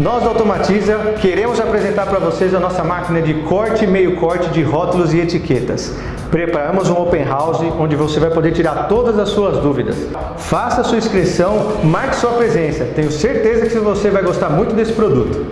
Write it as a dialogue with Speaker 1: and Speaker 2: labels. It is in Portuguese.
Speaker 1: Nós da Automatiza queremos apresentar para vocês a nossa máquina de corte e meio corte de rótulos e etiquetas. Preparamos um open house onde você vai poder tirar todas as suas dúvidas. Faça sua inscrição, marque sua presença. Tenho certeza que você vai gostar muito desse produto.